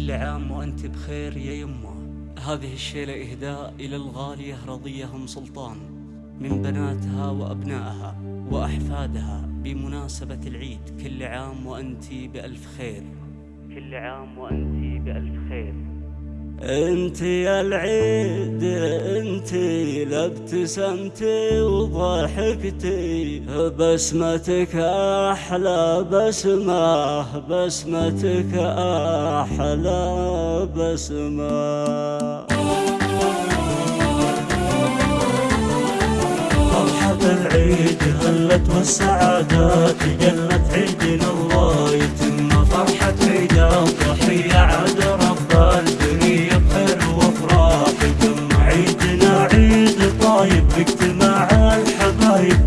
كل عام وأنت بخير يا يمه. هذه الشيلة إهداء إلى الغالية رضية أم سلطان من بناتها وأبنائها وأحفادها بمناسبة العيد. كل عام وأنت بألف خير. كل عام وأنت بألف خير. انت يا العيد انت لابتسمتي وضحكتي. بسمتك أحلى بسمه بسمتك أحلى بسمه فرحة العيد هلت والسعادات جلت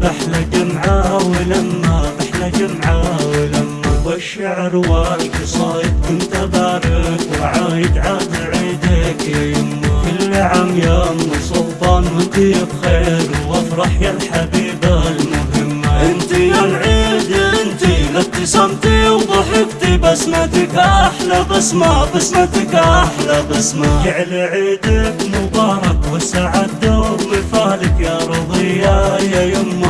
أحلى جمعة ولما أحلى جمعة ولما والشعر والقصايد كنت ابارك وعايد عاد عيدك يما. كل عام يا ام سلطان وانت بخير وافرح يا الحبيبة المهمة انت يا العيد انت لابتسمتي وضحكتي بسمتك أحلى بسمة بسمتك أحلى بسمة. جعل عيدك مبارك والسعد دوم مثالك يا رضية يا يما.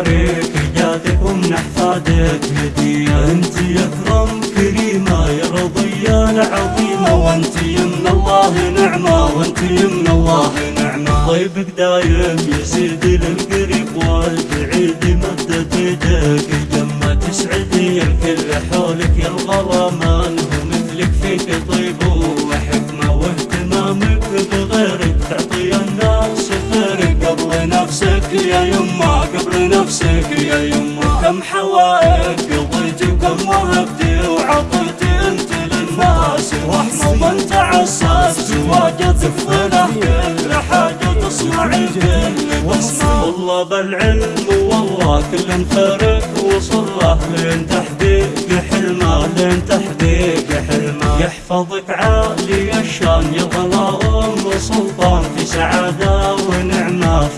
التباريك جادك ومن احفادك هدية انت يا كرم كريمة يا رضية العظيمة وانت يمن الله نعمة وانت يمن الله نعمة طيبك دايم يزيد للقريب والبعيد نفسك يا يما قبل نفسك يا يما. كم حوائج قضيتي وكم وهبتي وعطيتي أنت للناس. رحمة ومن تعسس واجد فضله كل حاجة تصنعي كل بسمة والله بالعلم والله كل خيرك وصله لين تحقيق حلمه لين تحقيق حلمه. يحفظك عالي الشان يا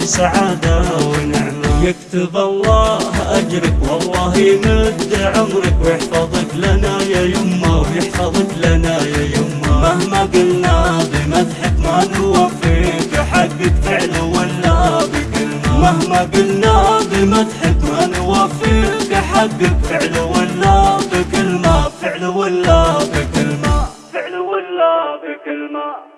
سعادة ونعمة. يكتب الله أجرك والله يمد عمرك. ويحفظك لنا يا يمه ويحفظك لنا يا يمه مهما قلنا بمدحك ما نوفيك حقك فعل ولا بكلمة. مهما قلنا بمدحك ما نوفيك حقك فعل ولا بكلمة. فعل ولا بكلمة. فعل ولا بكلمة.